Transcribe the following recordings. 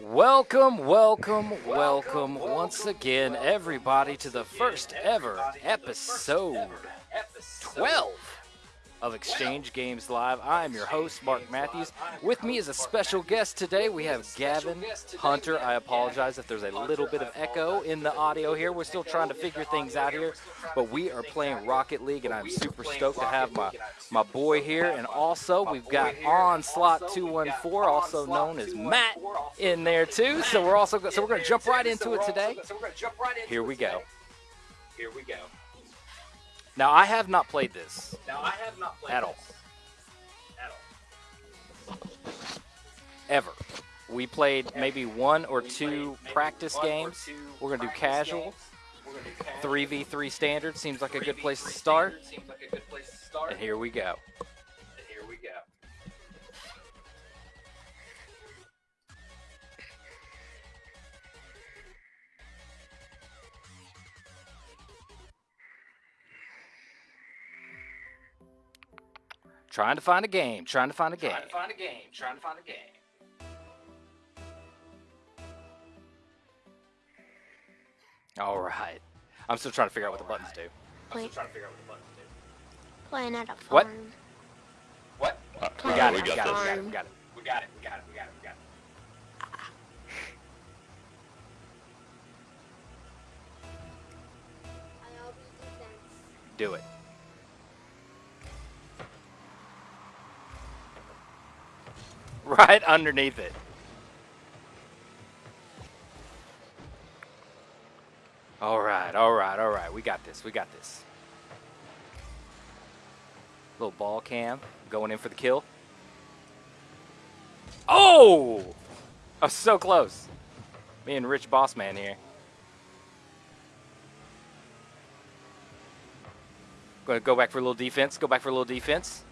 Welcome, welcome, welcome once again, everybody, to the first ever episode. 12 of Exchange Games Live. I'm your host, Mark Matthews. With me is a special guest today. We have Gavin Hunter. I apologize if there's a little bit of echo in the audio here. We're still trying to figure things out here, but we are playing Rocket League, and I'm super stoked to have my, my boy here. And also, we've got Onslaught 214, also known as Matt, in there too. So we're also so we're going to jump right into it today. Here we go. Here we go. Now I have not played this Now I have not played at all. at all. ever. We played maybe one or two practice One games. two We're gonna do casual, games. We're gonna three v three standard. Seems like a good place to start. Standard Seems like a good place to start. And here we go. Trying to find a game. Trying to find a game. Trying to find a game. Trying to find a game. All right. I'm still trying to figure out what the buttons do. I'm still trying to figure out what the buttons do. Playing at a What? farm. What? Uh, we got at it. a We got it. We got it. farm. We got it. We got it. We got it. We got it. We got it. Ah. Do it. Right underneath it. All right, all right, all right. We got this. We got this. Little ball cam going in for the kill. Oh! I was so close. Me and Rich Bossman here. Going to go back for a little defense. Go back for a little defense.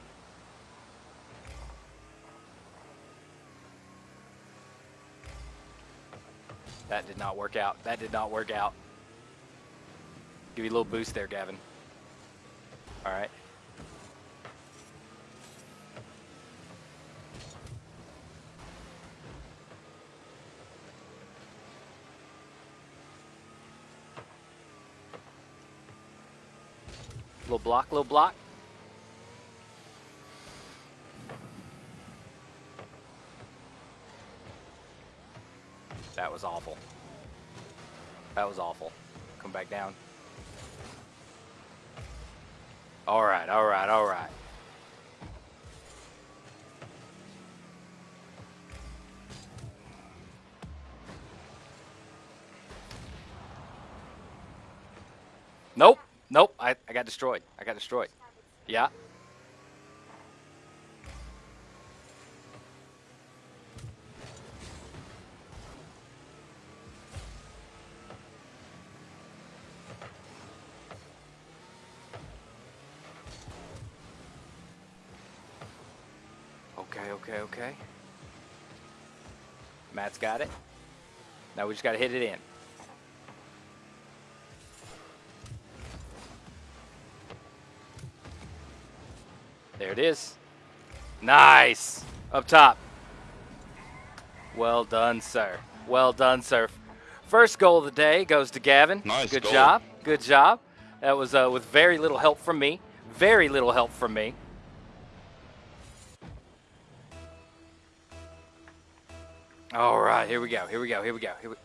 That did not work out. That did not work out. Give you a little boost there, Gavin. All right. Little block, little block. That was awful. That was awful. Come back down. All right, all right, all right. Nope, nope. I, I got destroyed. I got destroyed. Yeah. Okay, okay, okay. Matt's got it. Now we just got to hit it in. There it is. Nice. Up top. Well done, sir. Well done, sir. First goal of the day goes to Gavin. Nice Good goal. job. Good job. That was uh, with very little help from me. Very little help from me. All right, here we go. Here we go. Here we go. Here we.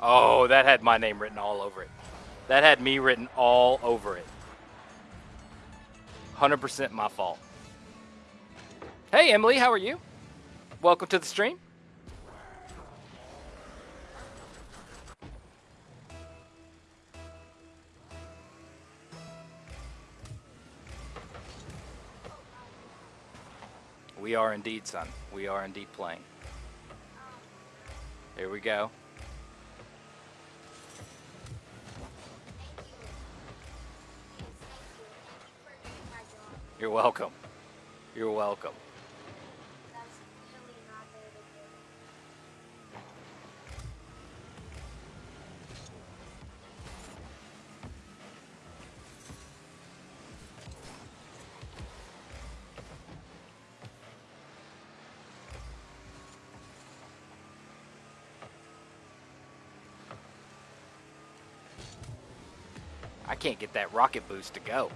Oh, that had my name written all over it. That had me written all over it. 100% my fault. Hey, Emily, how are you? Welcome to the stream. We are indeed, son. We are indeed playing. Here we go. You're welcome. You're welcome. I can't get that rocket boost to go.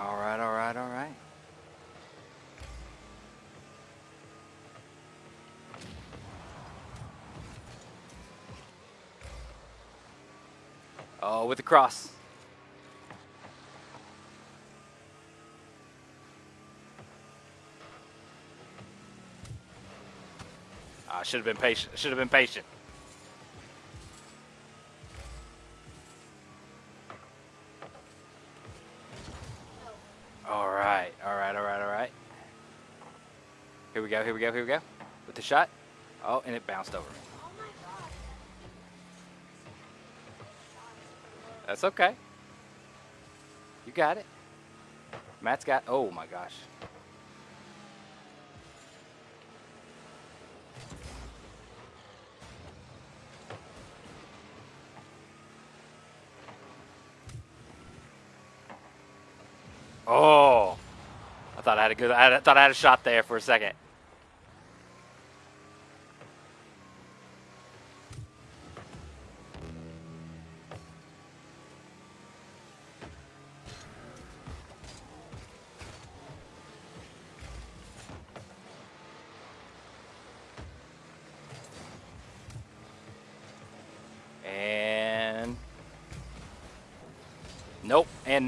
All right, all right, all right. Oh, with the cross. Ah, I should have been patient. Should have been patient. Go, here we go, here we go. With the shot. Oh, and it bounced over. That's okay. You got it. Matt's got. Oh my gosh. Oh, I thought I had a good. I thought I had a shot there for a second.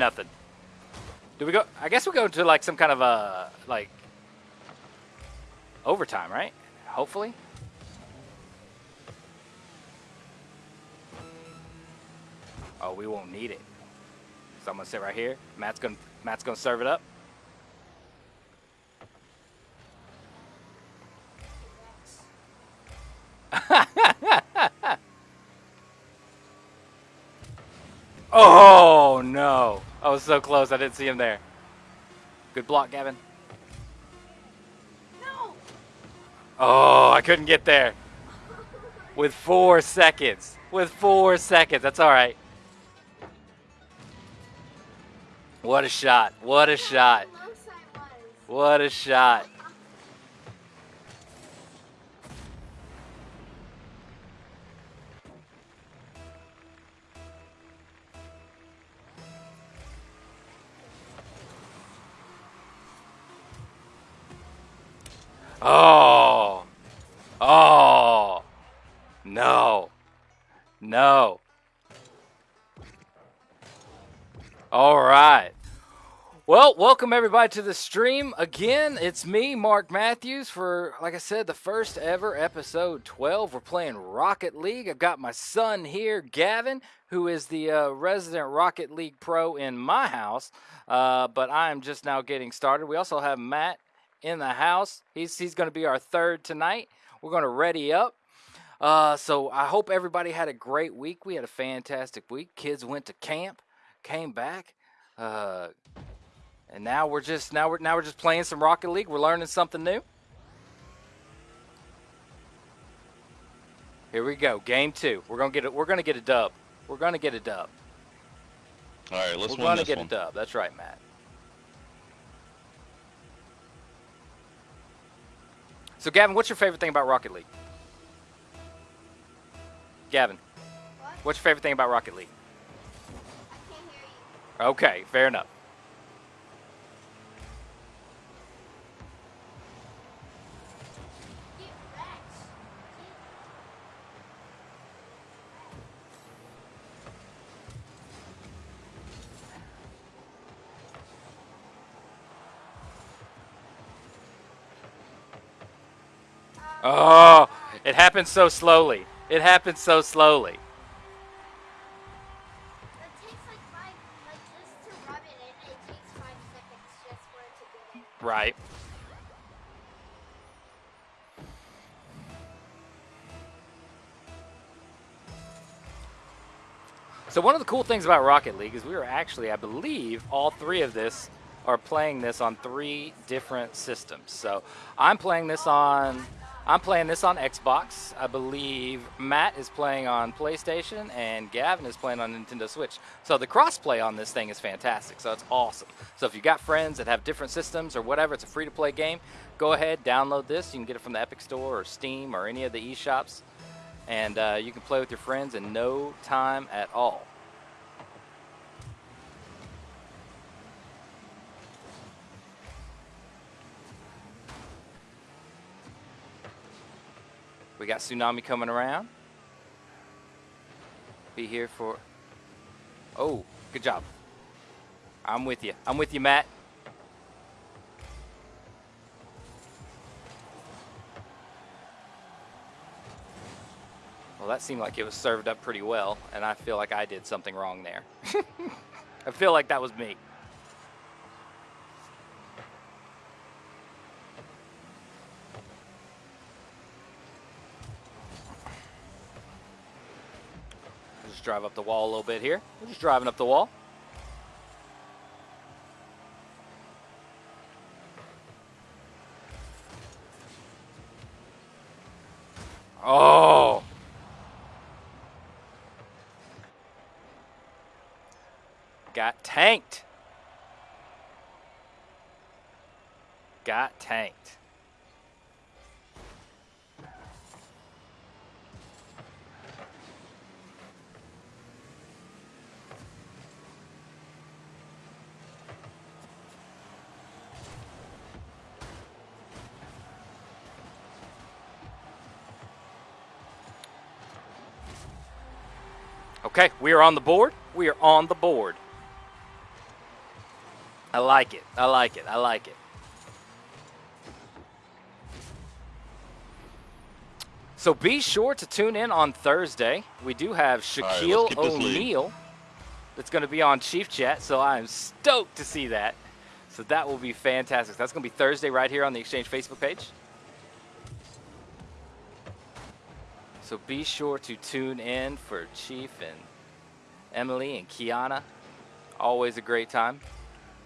Nothing. Do we go? I guess we go to like some kind of a like overtime, right? Hopefully. Oh, we won't need it. So I'm gonna sit right here. Matt's gonna Matt's gonna serve it up. oh! I was so close. I didn't see him there. Good block, Gavin. No. Oh, I couldn't get there. With four seconds. With four seconds. That's all right. What a shot. What a shot. How close I was. What a shot. Everybody to the stream again. It's me, Mark Matthews, for like I said, the first ever episode 12. We're playing Rocket League. I've got my son here, Gavin, who is the uh, resident Rocket League pro in my house. Uh, but I am just now getting started. We also have Matt in the house. He's he's going to be our third tonight. We're going to ready up. Uh, so I hope everybody had a great week. We had a fantastic week. Kids went to camp, came back. Uh, and now we're just now we're now we're just playing some Rocket League. We're learning something new. Here we go, game two. We're gonna get it. We're gonna get a dub. We're gonna get a dub. All right, let's we're gonna get one. a dub. That's right, Matt. So, Gavin, what's your favorite thing about Rocket League? Gavin, What? what's your favorite thing about Rocket League? I can't hear you. Okay, fair enough. Get wrecked. Oh, it happens so slowly. It happens so slowly. Like five, like just to rub it it takes five seconds just for it to get in. Right. So one of the cool things about Rocket League is we are actually, I believe, all three of this are playing this on three different systems. So I'm playing this on I'm playing this on Xbox. I believe Matt is playing on PlayStation and Gavin is playing on Nintendo Switch. So the crossplay on this thing is fantastic. So it's awesome. So if you got friends that have different systems or whatever, it's a free to play game. Go ahead, download this. You can get it from the Epic Store or Steam or any of the eShops, and uh, you can play with your friends in no time at all. We got Tsunami coming around. Be here for. Oh, good job. I'm with you. I'm with you, Matt. Well, that seemed like it was served up pretty well, and I feel like I did something wrong there. I feel like that was me. Just drive up the wall a little bit here. We're just driving up the wall. Oh. Got tanked. Got tanked. Okay, we are on the board. We are on the board. I like it. I like it. I like it. So be sure to tune in on Thursday. We do have right, Shaquille lead. O'Neal that's going to be on Chief Chat, so I am stoked to see that. So that will be fantastic. That's going to be Thursday right here on the Exchange Facebook page. So be sure to tune in for Chief and Emily and Kiana. Always a great time.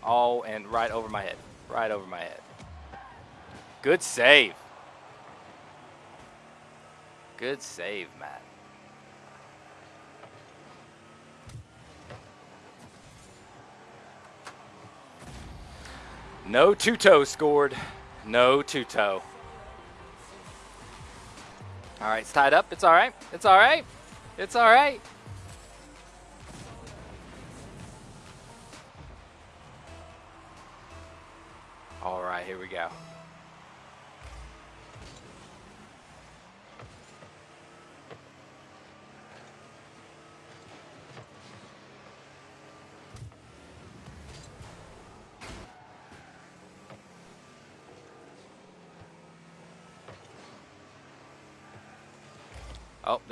All and right over my head. Right over my head. Good save. Good save, Matt. No two-toe scored. No two-toe. All right, it's tied up. It's all right. It's all right. It's all right.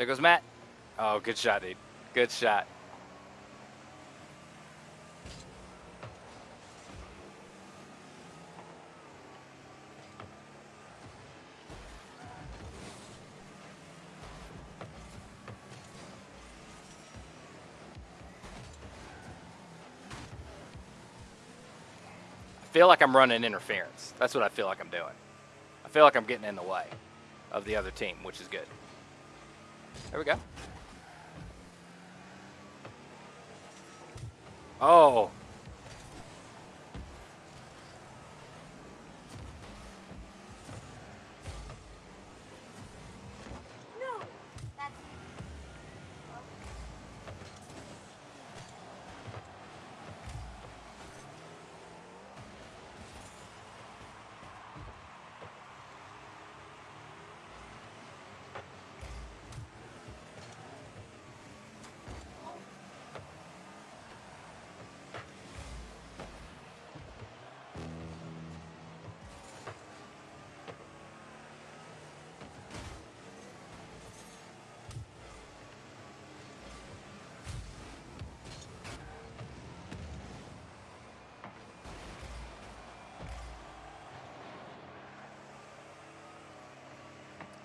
There goes Matt. Oh, good shot, dude. Good shot. I feel like I'm running interference. That's what I feel like I'm doing. I feel like I'm getting in the way of the other team, which is good. There we go. Oh.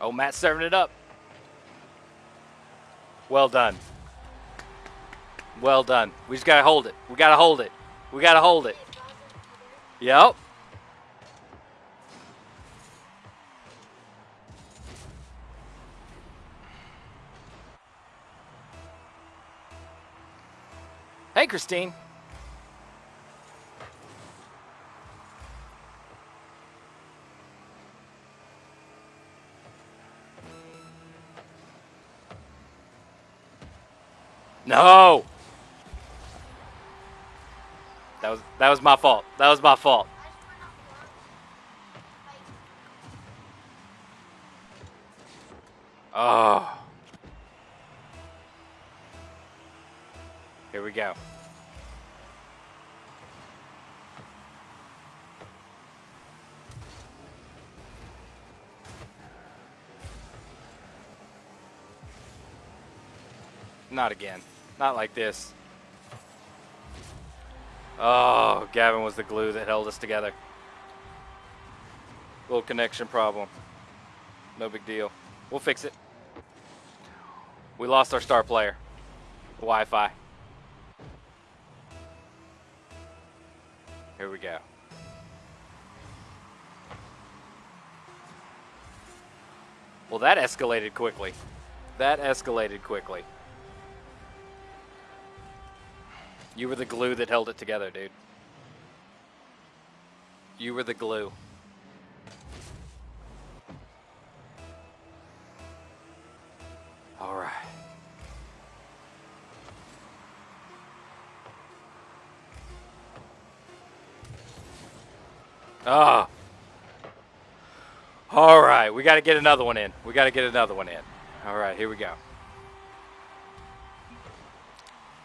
Oh, Matt's serving it up. Well done. Well done. We just gotta hold it. We gotta hold it. We gotta hold it. Yep. Hey, Christine. No. That was that was my fault. That was my fault. Oh. Here we go. Not again. Not like this. Oh, Gavin was the glue that held us together. Little connection problem. No big deal. We'll fix it. We lost our star player. Wi-Fi. Here we go. Well, that escalated quickly. That escalated quickly. You were the glue that held it together, dude. You were the glue. All right. Ah. All right, we got to get another one in. We got to get another one in. All right, here we go.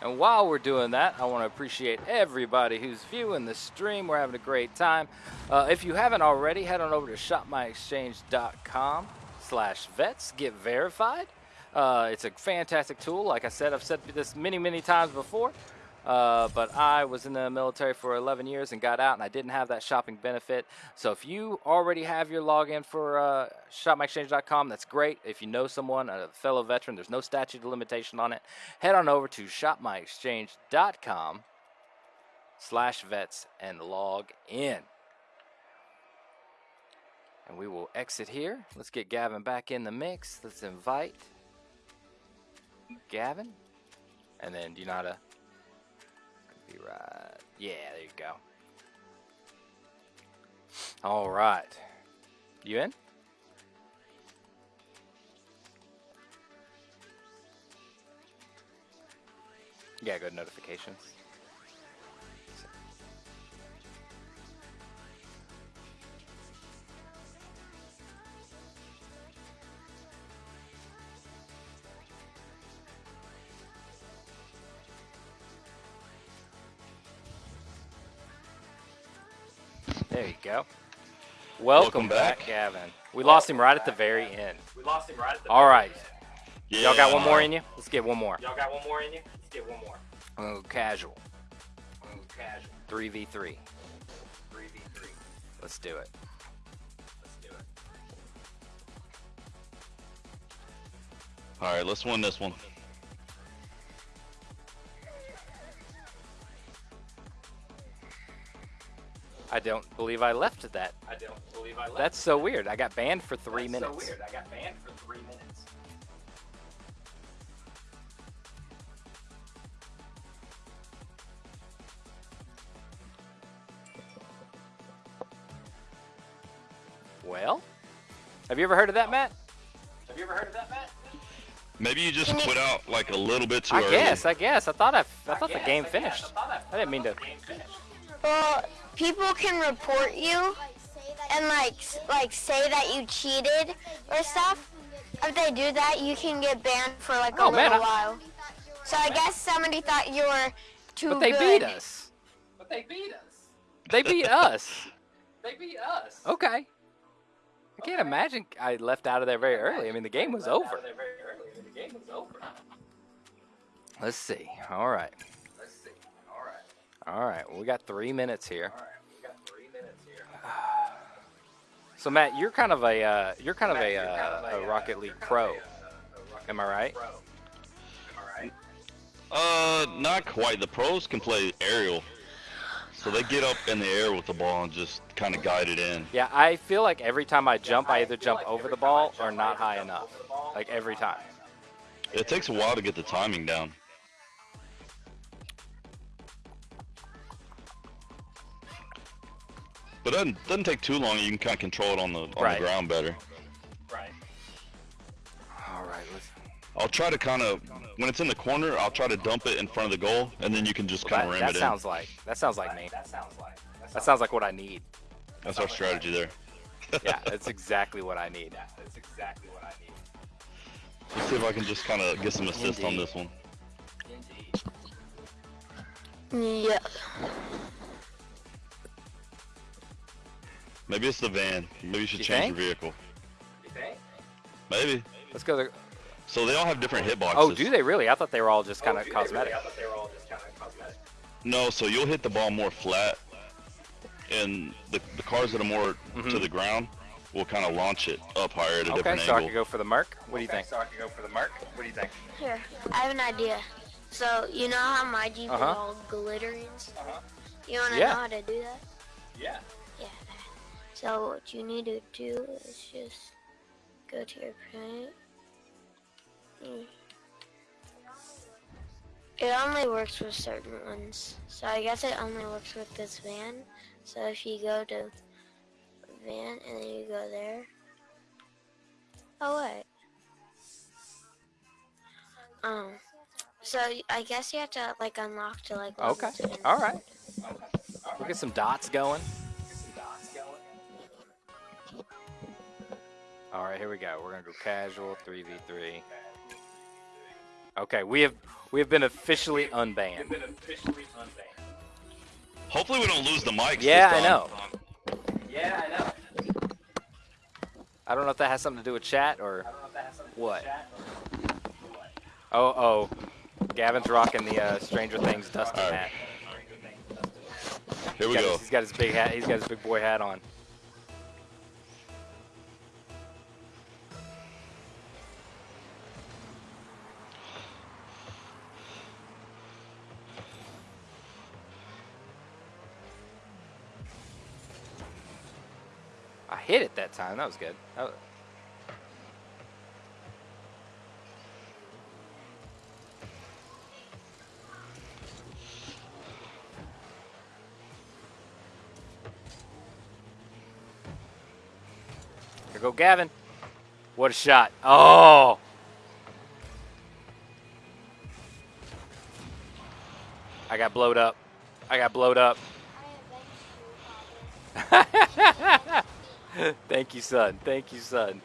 And while we're doing that, I want to appreciate everybody who's viewing the stream. We're having a great time. Uh, if you haven't already, head on over to shopmyexchange.com slash vets. Get verified. Uh, it's a fantastic tool. Like I said, I've said this many, many times before. Uh, but I was in the military for 11 years and got out, and I didn't have that shopping benefit. So if you already have your login for uh, shopmyexchange.com, that's great. If you know someone, a fellow veteran, there's no statute of limitation on it. Head on over to shopmyexchange.com slash vets and log in. And we will exit here. Let's get Gavin back in the mix. Let's invite Gavin. And then do you know how to right. Yeah, there you go. All right. You in? Yeah, go to notifications. Go. Welcome, Welcome back, back. Gavin. We lost him right at the very end. We lost him right at the All right. Yeah. Y'all got one more in you? Let's get one more. Y'all got one more in you? Let's get one more. Oh, casual. Ooh, casual. 3v3. 3v3. Let's do it. Let's do it. All right, let's win this one. I don't believe I left that. I don't believe I left. That's so weird. I got banned for three That's minutes. so weird. I got banned for three minutes. Well, have you ever heard of that, Matt? Have you ever heard of that, Matt? Maybe you just quit out like a little bit too I early. guess. I guess. I thought I. I thought the guess, game I finished. I, I, I didn't mean to. The game finished. Well, people can report you Like say that and like like say that you cheated or stuff. If they do that, you can get banned for like a Oh, man, little I- while. So I guess somebody thought you were too But they good. beat us. But they beat us. They beat us. They beat us. Okay. I can't imagine I left out of there very early. I mean, the game was over. of there very early. I mean, The game was over. Let's see. All right. Let's see. All right. All right. Well, we got three minutes here. All right. We got three minutes here. So Matt, you're kind of a uh, you're kind of a, Matt, you're kind uh, of a uh, Rocket League you're kind pro. of a, uh, a Rocket Am I right? Pro. Am I right? Uh, not quite. The pros can play aerial, so they get up in the air with the ball and just kind of guide it in. Yeah, I feel like every time I jump, I either feel jump like over the ball jump, or not high enough. ball Like every time. It takes a while to get the timing down. But it doesn't, doesn't take too long. You can kind of control it on the on Right. the ground better. Right. All right. Let's, I'll try to kind of when it's in the corner, I'll try to dump it in front of the goal, and then you can just kind of ram that it sounds like that sounds like me. That sounds like. That sounds like what I need. in. That's our strategy there. Yeah, that's exactly what I need. That's exactly what I need. Let's see if I can just kind of get some assist on this one. Indeed. Yeah. Maybe it's the van. Maybe you should You change think? your vehicle. You think? Maybe. Let's go. There. So they all have different hitboxes. oh, do they really? I thought they were all just kind Oh, of do they really? cosmetic. I thought they were all just kind of cosmetic. No, so you'll hit the ball more flat, and the, the cars that are more to Mhm. the ground will kind of launch it up higher at a Okay, different so I angle. could go for the Merc. What do you think? So I could go for the Merc. What do you think? Here, I have an idea. So you know how my Jeep Uh-huh. is all glittery and stuff? Uh-huh. You wanna Yeah. know how to do that? Yeah. So what you need to do is just go to your paint. Mm. It only works with certain ones. So I guess it only works with this van. So if you go to van and then you go there. Oh wait. Um. So I guess you have to like unlock to like. Okay, all right. We'll get some dots going. All right, here we go. We're gonna go casual, three v three. Okay, we have we have been officially unbanned. You've been officially unbanned. Hopefully we don't lose the mics. Yeah, I know. Yeah, I know. I don't know if that has something to do with chat or I don't know if that has something to do What? with chat or what. oh oh. Gavin's rocking the uh, Stranger Things All right. hat. Here we He's got go. he's got his big hat. He's got his big boy hat on. Hit it that time. That was good. That was- Here go Gavin. What a shot. Oh. I got blowed up. I got blowed up. I eventually Thank you, son. Thank you, son.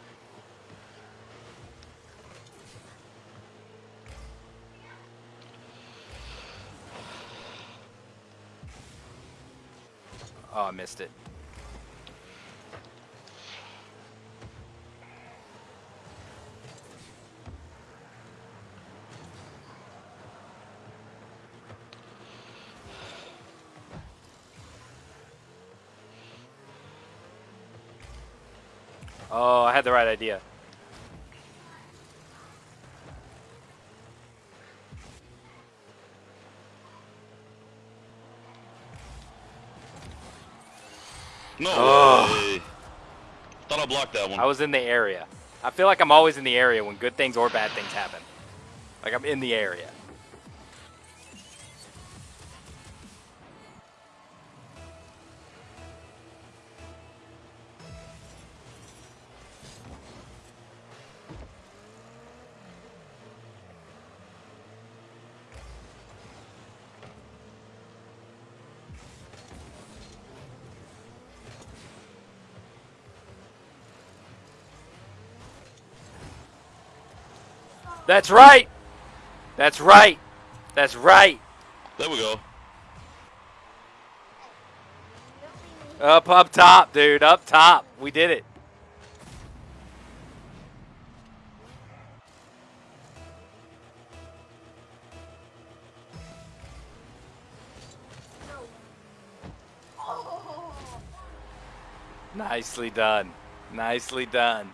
Oh, I missed it. Oh, I had the right idea. No Oh. Thought I blocked that one. I was in the area. I feel like I'm always in the area when good things or bad things happen. Like I'm in the area. That's right. That's right. That's right. There we go. Up, up top, dude. Up top. We did it. Nicely done. Nicely done.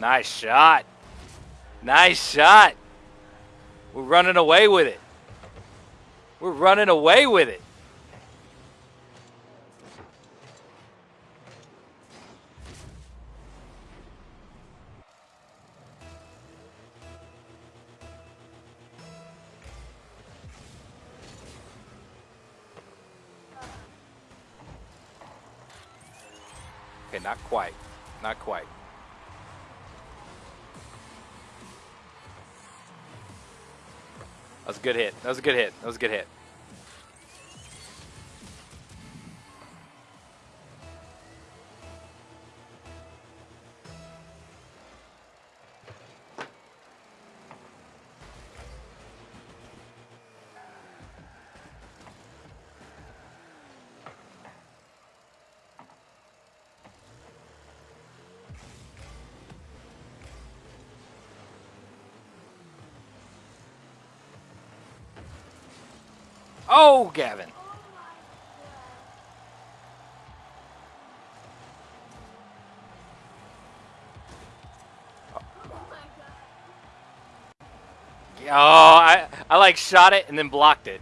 Nice shot. Nice shot. We're running away with it. We're running away with it. Was a good hit. That was a good hit. That was a good hit. Oh, Gavin. Oh, I, I like shot it and then blocked it.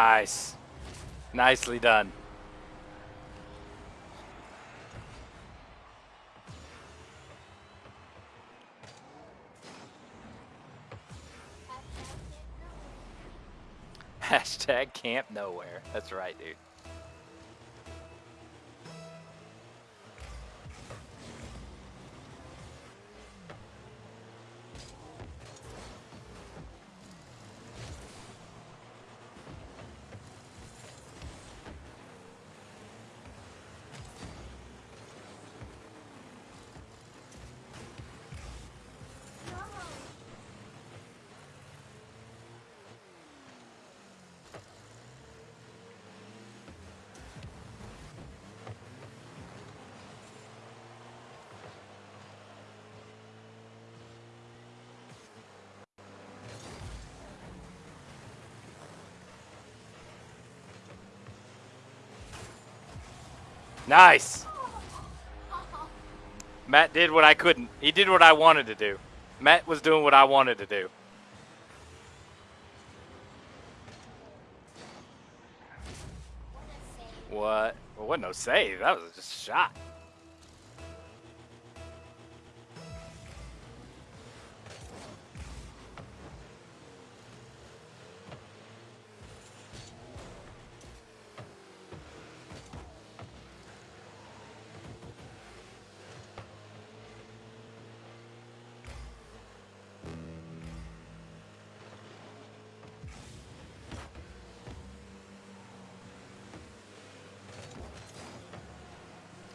Nice. Nicely done. Hashtag camp nowhere. That's right, dude. Nice. Matt did what I couldn't. He did what I wanted to do. Matt was doing what I wanted to do. What? Well, wasn't no save. That was just a shot.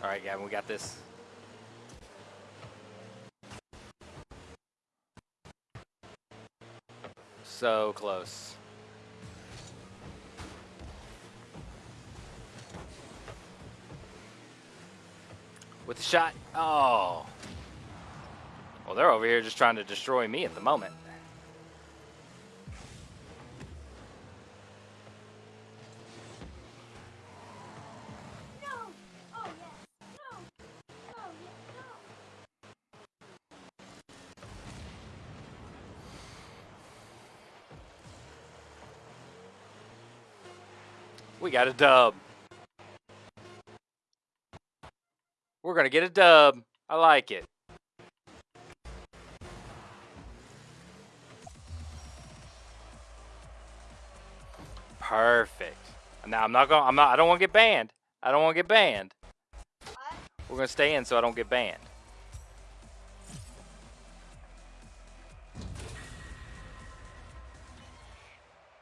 All right, Gavin, we got this. So close. With the shot. Oh. Well, they're over here just trying to destroy me at the moment. Got a dub. We're going to get a dub. I like it. Perfect. Now I'm not going I'm not I don't want to get banned. I don't want to get banned. What? We're going to stay in so I don't get banned.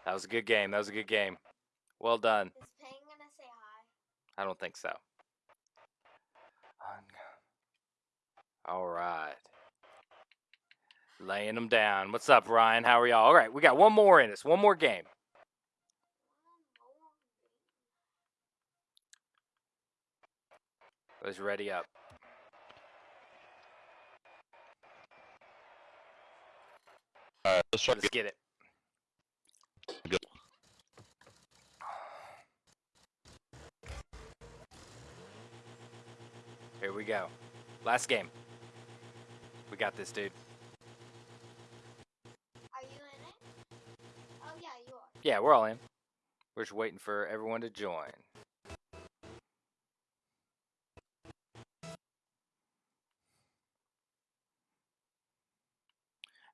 That was a good game. That was a good game. Well done. Is Pang gonna say hi? I don't think so. All right. Laying them down. What's up, Ryan? How are y'all? All right, we got one more in us. One more game. Let's ready up. All right, let's try to Let's get get it. Here we go. Last game. We got this, dude. Are you in it? Oh, yeah, you are. Yeah, we're all in. We're just waiting for everyone to join.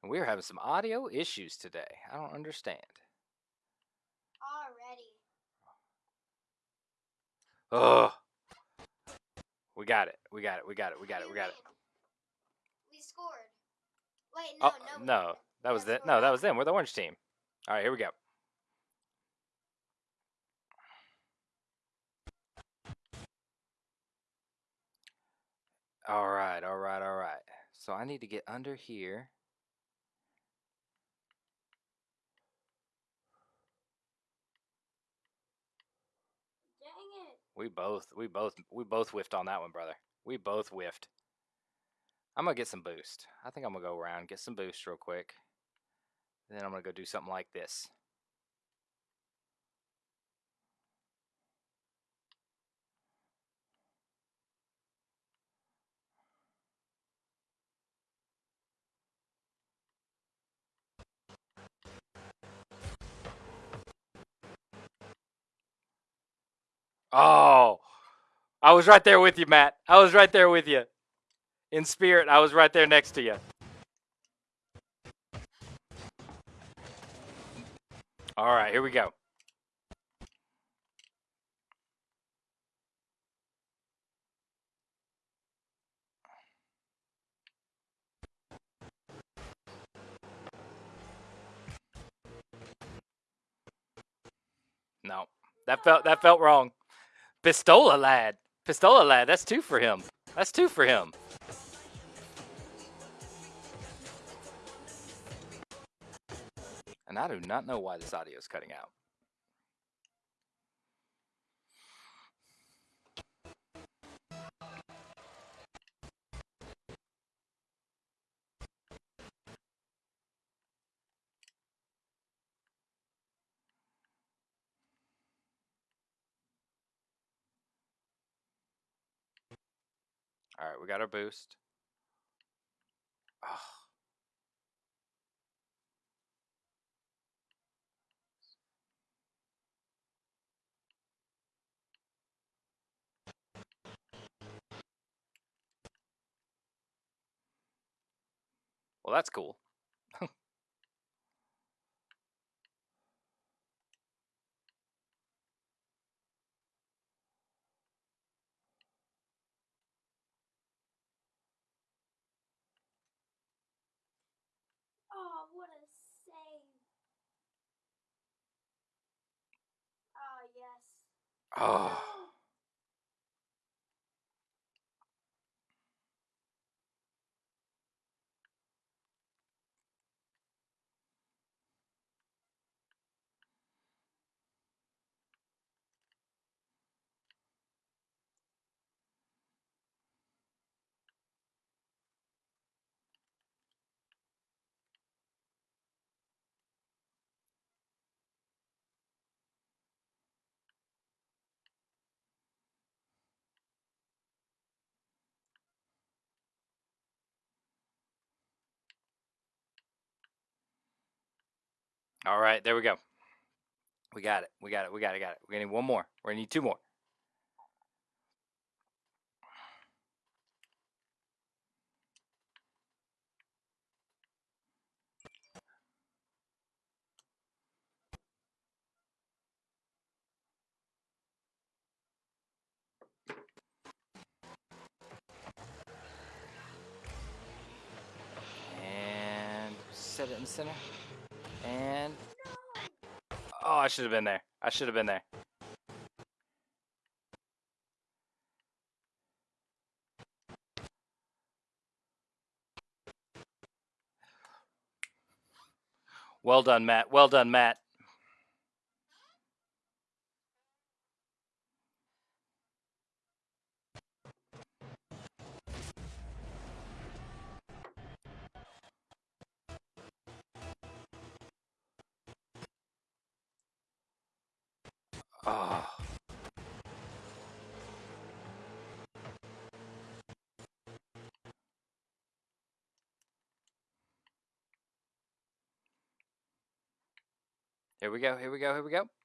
And we're having some audio issues today. I don't understand. Already. Ugh. We got it. We got it. We got it. We got it. We got it. We scored. Wait, no, Oh no. no, that was it. No, that was them. We're the orange team. All right, here we go. All right, all right, all right. So I need to get under here. Dang it. We both, we both, we both whiffed on that one, brother. We both whiffed. I'm gonna get some boost. I think I'm gonna go around get some boost real quick. Then I'm gonna go do something like this. Oh, I was right there with you, Matt. I was right there with you. In spirit, I was right there next to you. All right, here we go. No, that felt that felt wrong. Pistola lad, Pistola lad. That's two for him. That's two for him. And I do not know why this audio is cutting out. All right, we got our boost. Oh. Well, that's cool. Oh. All right, there we go. We got it. We got it. We got it. Got it. We're gonna need one more. We're gonna need two more. And set it in the center. And oh, I should have been there. I should have been there. Well done, Matt. Well done, Matt. Here we go. Here we go. Here we go.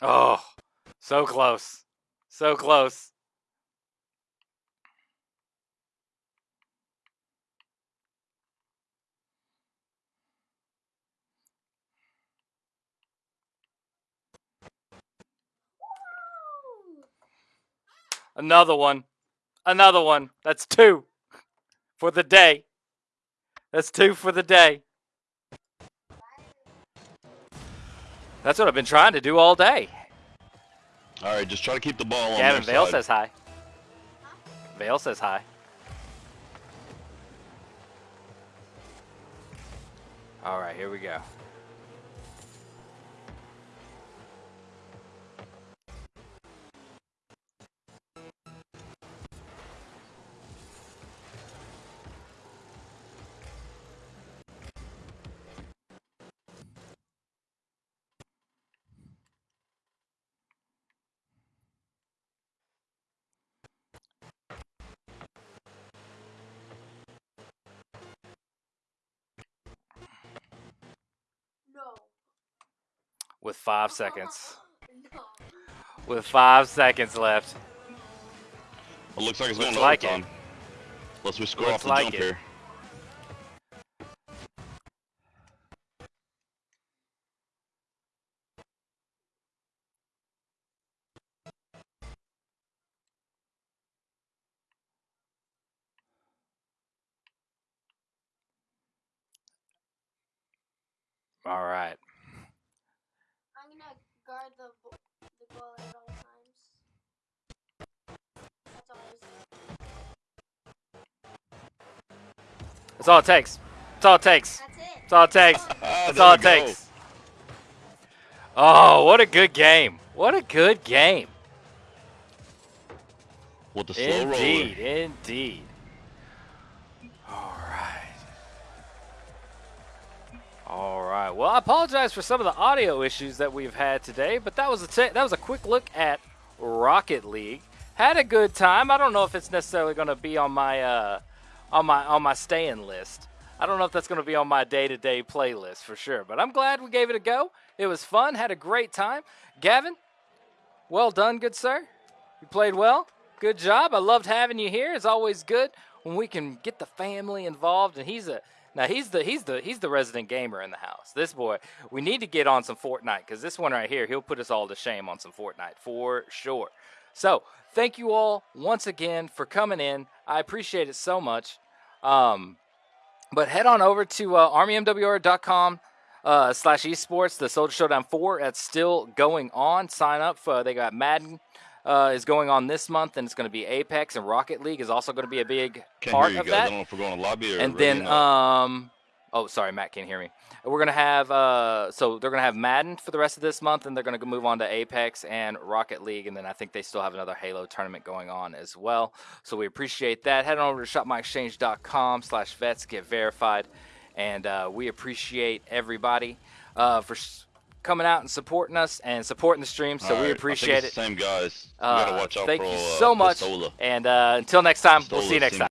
Oh, so close. So close. Another one. Another one. That's two for the day. That's two for the day. That's what I've been trying to do all day. All right, just try to keep the ball on Gavin Vale side. says hi. Vale says hi. All right, here we go. With five seconds. With five seconds left. It looks like it's Looks going like overtime. Unless we score Looks off the like jump it. here. That's all it takes. That's all it takes. That's all it takes. That's all it takes. Oh, what a good game. What a good game. With the slow Indeed, roller. indeed. All right. All right. Well, I apologize for some of the audio issues that we've had today, but that was a that was a quick look at Rocket League. Had a good time. I don't know if it's necessarily going to be on my uh, on my on my staying list. I don't know if that's going to be on my day-to-day playlist for sure, but I'm glad we gave it a go. It was fun. Had a great time. Gavin, well done, good sir. You played well. Good job. I loved having you here. It's always good when we can get the family involved. And he's a now he's the he's the he's the resident gamer in the house. This boy, we need to get on some Fortnite because this one right here, he'll put us all to shame on some Fortnite for sure. So thank you all once again for coming in. I appreciate it so much. Um, but head on over to uh, armymwr.com uh, slash esports. The Soldier Showdown 4 that's still going on. Sign up. For, they got Madden uh, is going on this month, and it's going to be Apex and Rocket League is also going to be a big Can't part of guys. I that. don't know if we're going to lobby or And then, um, oh, sorry, Matt can't hear me. We're gonna have uh, so they're gonna have Madden for the rest of this month, and they're gonna move on to Apex and Rocket League, and then I think they still have another Halo tournament going on as well. So we appreciate that. Head on over to shopmyexchange.com/slash vets get verified, and uh, we appreciate everybody uh, for s- coming out and supporting us and supporting the stream. So we right, think appreciate it. same guys. Uh, gotta watch out thank for you uh, so much, Pistola. and uh, until next time, we'll see you next time.